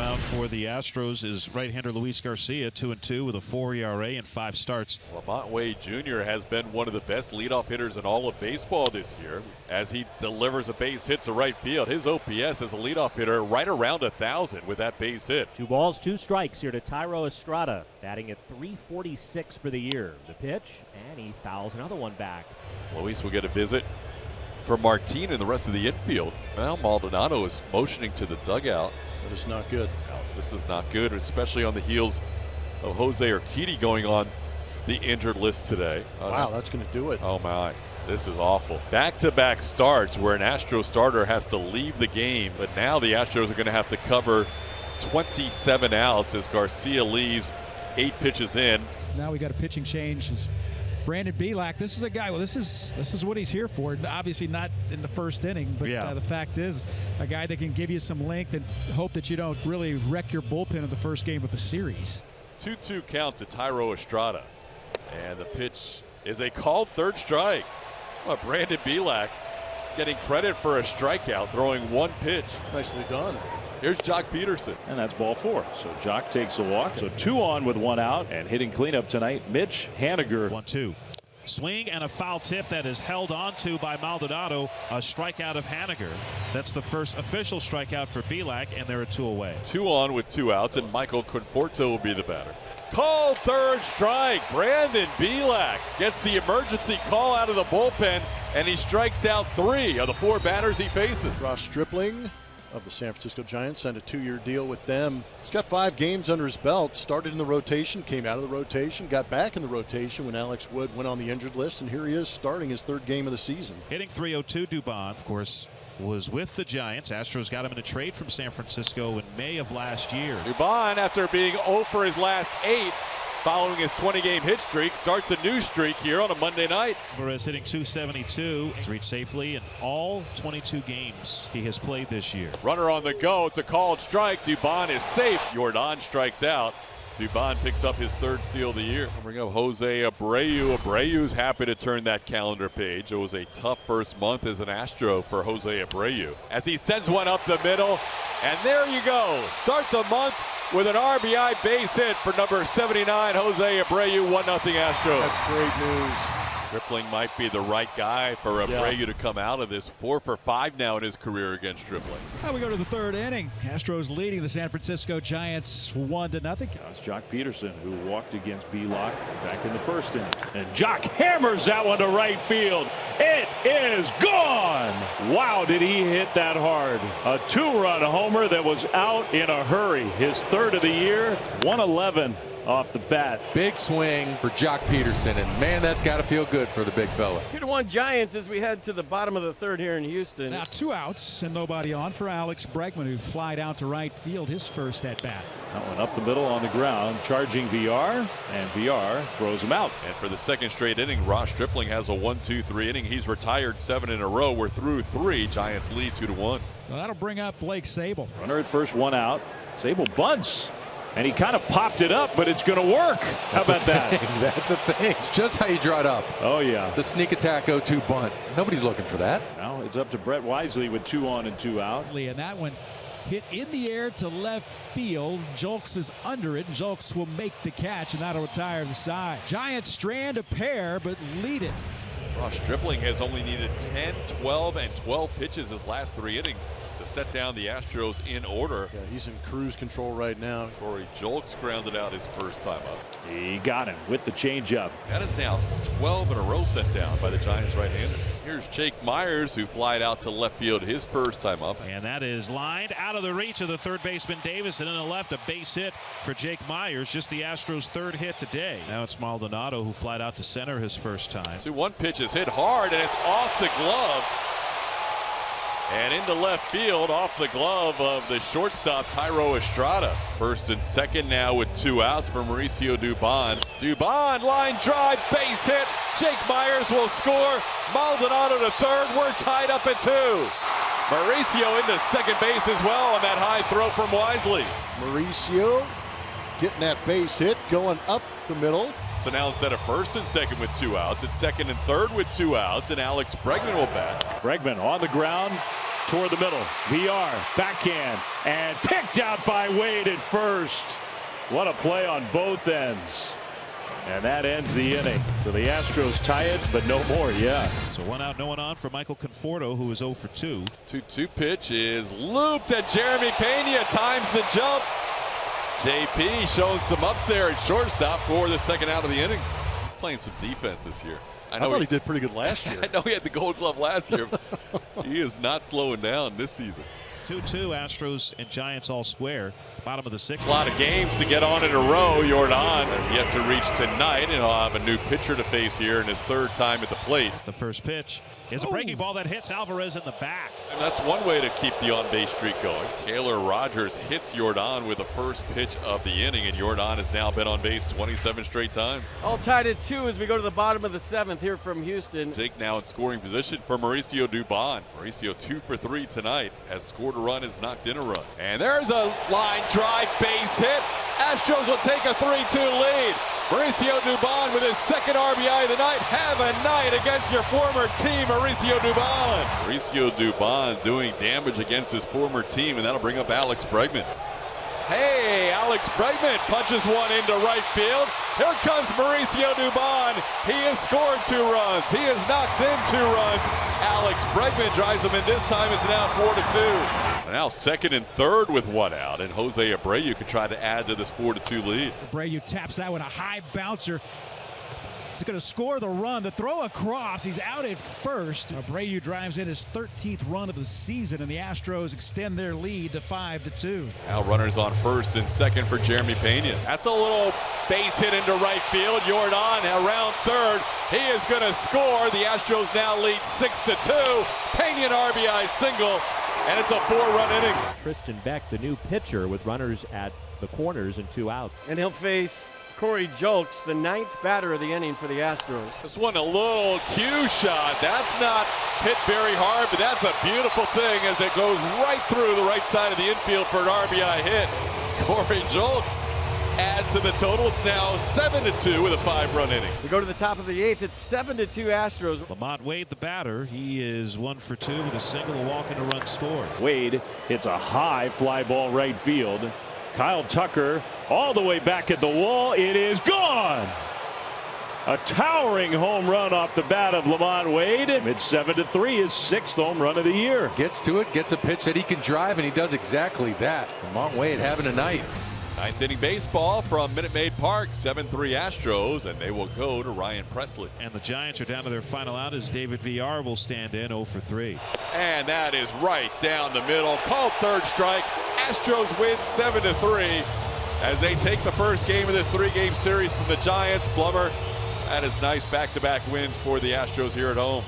mound for the Astros is right-hander Luis Garcia, two and two with a four ERA and five starts. LaMonte Wade Jr. has been one of the best leadoff hitters in all of baseball this year as he delivers a base hit to right field. His OPS as a leadoff hitter right around a thousand with that base hit. Two balls, two strikes here to Thairo Estrada, batting at 346 for the year. The pitch, and he fouls another one back. Luis will get a visit for Martin and the rest of the infield. Well, Maldonado is motioning to the dugout. That is not good. this is not good, especially on the heels of Jose Urquidy going on the injured list today. Uh, wow, that's going to do it. Oh my. This is awful. Back to back starts where an Astro starter has to leave the game, but now the Astros are going to have to cover 27 outs as Garcia leaves eight pitches in. Now we got a pitching change. It's Brandon Bielak. This is a guy. Well, this is this is what he's here for. Obviously not in the first inning, but Yeah. uh, the fact is, a guy that can give you some length and hope that you don't really wreck your bullpen in the first game of the series. 2 2 count to Thairo Estrada. And the pitch is a called third strike. Well, Brandon Bielak getting credit for a strikeout, throwing one pitch. Nicely done. Here's Joc Pederson. And that's ball four. So Joc takes a walk. So two on with one out and hitting cleanup tonight. Mitch Haniger. One two. Swing and a foul tip that is held onto by Maldonado. A strikeout of Haniger. That's the first official strikeout for Bielak, and they're a two away. Two on with two outs, and Michael Conforto will be the batter. Call third strike. Brandon Bielak gets the emergency call out of the bullpen, and he strikes out three of the four batters he faces. Ross Stripling of the San Francisco Giants signed a two-year deal with them. He's got five games under his belt. Started in the rotation, came out of the rotation, got back in the rotation when Alex Wood went on the injured list, and here he is starting his third game of the season. Hitting 302, Dubon, of course, was with the Giants. Astros got him in a trade from San Francisco in May of last year. Dubon, after being 0 for his last eight, following his 20-game hit streak, starts a new streak here on a Monday night. Whereas hitting 272, he's reached safely in all 22 games he has played this year. Runner on the go. It's a called strike. Dubon is safe. Yordan strikes out. Dubon picks up his third steal of the year. I'll bring up Jose Abreu. Abreu's happy to turn that calendar page. It was a tough first month as an Astro for Jose Abreu. As he sends one up the middle. And there you go. Start the month with an RBI base hit for number 79, Jose Abreu. 1 0 Astros. That's great news. Stripling might be the right guy for Abreu to come out of this. Four for five now in his career against Stripling. Now we go to the third inning. Astros leading the San Francisco Giants one to nothing. That's Joc Pederson who walked against Bielak back in the first inning. And Joc hammers that one to right field. It is gone. Wow, did he hit that hard. A two-run homer that was out in a hurry. His third of the year, 111 off the bat. Big swing for Joc Pederson, and man, that's got to feel good for the big fella. Two to one Giants as we head to the bottom of the third here in Houston. Now two outs and nobody on for Alex Bregman, who flied out to right field his first at bat. That one up the middle on the ground, charging Villar, and Villar throws him out. And for the second straight inning, Ross Stripling has a 1-2-3 inning. He's retired seven in a row. We're through three. Giants lead two to one. So that'll bring up Blake Sabol. Runner at first, one out. Sabol bunts. And he kind of popped it up, but it's going to work. How That's about that? That's a thing. It's just how you draw it up. Oh, yeah. The sneak attack 0-2 bunt. Nobody's looking for that. Now it's up to Brett Wisely with two on and two out. And that one hit in the air to left field. Julks is under it, and Julks will make the catch, and that'll retire the side. Giants strand a pair, but lead it. Ross Stripling has only needed 10, 12, and 12 pitches his last three innings to set down the Astros in order. Yeah, he's in cruise control right now. Corey Julks grounded out his first time up. He got him with the changeup. That is now 12 in a row set down by the Giants right-hander. Here's Jake Meyers who flied out to left field his first time up. And that is lined out of the reach of the third baseman Davis, and in the left, a base hit for Jake Meyers, just the Astros' third hit today. Now it's Maldonado who flied out to center his first time. So one pitch is hit hard and it's off the glove. And into left field, off the glove of the shortstop, Thairo Estrada. First and second now with two outs for Mauricio Dubon. Dubon, line drive, base hit. Jake Meyers will score. Maldonado to third. We're tied up at two. Mauricio into second base as well on that high throw from Wisely. Mauricio getting that base hit, going up the middle. So now instead of first and second with two outs, it's second and third with two outs, and Alex Bregman will bat. Bregman on the ground, toward the middle. Villar, backhand, and picked out by Wade at first. What a play on both ends. And that ends the inning. So the Astros tie it, but no more Yeah. So one out, no one on for Michael Conforto, who is 0 for 2. 2-2 pitch is looped at Jeremy Pena. Times the jump. JP showing some ups there at shortstop for the second out of the inning. He's playing some defense this year. I, I thought he, he, did pretty good last year. I know he had the gold glove last year. he is not slowing down this season. 2-2 Astros and Giants all square. Bottom of the sixth. A lot of games to get on in a row. Yordan has yet to reach tonight, and he'll have a new pitcher to face here in his third time at the plate. The first pitch is a breaking ball that hits Alvarez in the back. And that's one way to keep the on-base streak going. Taylor Rogers hits Yordan with the first pitch of the inning, and Yordan has now been on base 27 straight times. All tied at two as we go to the bottom of the seventh here from Houston. Jake now in scoring position for Mauricio Dubon. Mauricio two for three tonight has scored a run, is knocked in a run. And there's a line drive base hit. Astros will take a 3-2 lead. Mauricio Dubon with his second RBI of the night. Have a night against your former team, Mauricio Dubon. Mauricio Dubon doing damage against his former team, and that'll bring up Alex Bregman. Hey, Alex Bregman punches one into right field. Here comes Mauricio Dubon. He has scored two runs. He has knocked in two runs. Alex Bregman drives him in this time. It's now four to two. Now second and third with one out, and Jose Abreu can try to add to this four to two lead. Abreu taps that with a high bouncer. It's going to score the run. The throw across. He's out at first. Abreu drives in his 13th run of the season, and the Astros extend their lead to 5 to 2. Now runners on first and second for Jeremy Pena. That's a little base hit into right field. Yordan around third. He is going to score. The Astros now lead 6 to 2. Pena an RBI single, and it's a four-run inning. Tristan Beck, the new pitcher, with runners at the corners and two outs. And he'll face Corey Julks, the ninth batter of the inning for the Astros. This one a little cue shot. That's not hit very hard, but that's a beautiful thing as it goes right through the right side of the infield for an RBI hit. Corey Julks adds to the total. It's now 7 to 2 with a five run inning. We go to the top of the eighth. It's 7 to 2 Astros. LaMonte Wade, the batter. He is one for two with a single, a walk, and a run scored. Wade hits a high fly ball right field. Kyle Tucker all the way back at the wall. It is gone. A towering home run off the bat of LaMonte Wade. It's 7 to 3, his sixth home run of the year. Gets to it, gets a pitch that he can drive, and he does exactly that. LaMonte Wade having a night. Ninth inning baseball from Minute Maid Park, 7 3 Astros, and they will go to Ryan Pressly. And the Giants are down to their final out as David Villar will stand in 0 for 3. And that is right down the middle. Called third strike. Astros win 7 to 3 as they take the first game of this three game series from the Giants. Blummer, that is nice back to back wins for the Astros here at home.